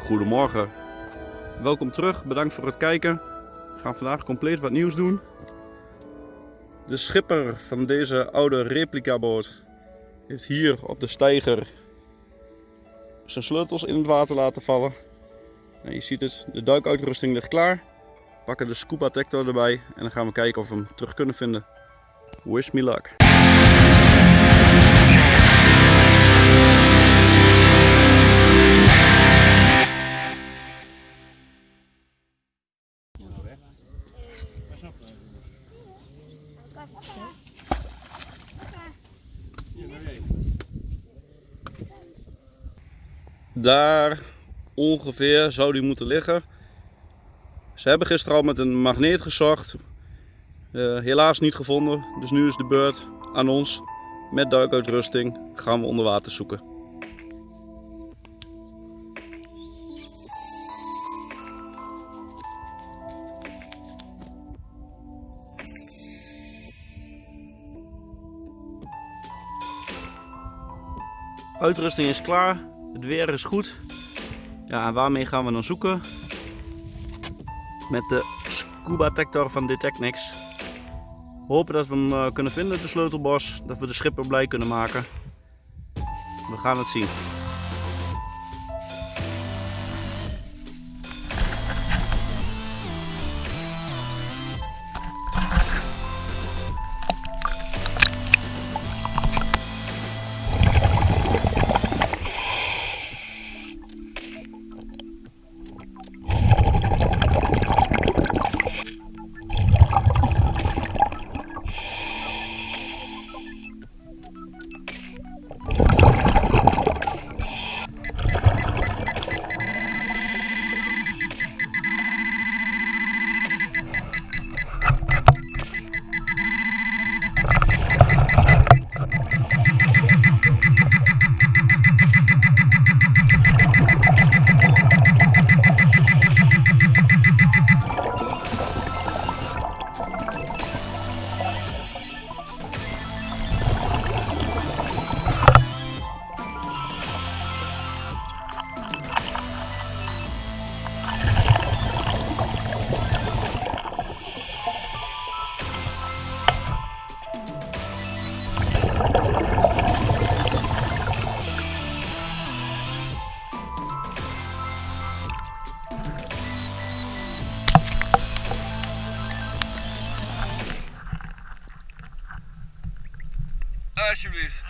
Goedemorgen. Welkom terug, bedankt voor het kijken. We gaan vandaag compleet wat nieuws doen. De schipper van deze oude replica boot heeft hier op de steiger zijn sleutels in het water laten vallen. En je ziet het, de duikuitrusting ligt klaar. We pakken de scuba detector erbij en dan gaan we kijken of we hem terug kunnen vinden. Wish me luck. Daar ongeveer zou die moeten liggen. Ze hebben gisteren al met een magneet gezocht. Eh, helaas niet gevonden. Dus nu is de beurt aan ons. Met duikuitrusting gaan we onder water zoeken. Uitrusting is klaar. Het weer is goed. Ja, en waarmee gaan we dan zoeken? Met de scuba detector van Detectnics. Hopen dat we hem eh, kunnen vinden, de sleutelbos. Dat we de schipper blij kunnen maken. We gaan het zien. Alsjeblieft.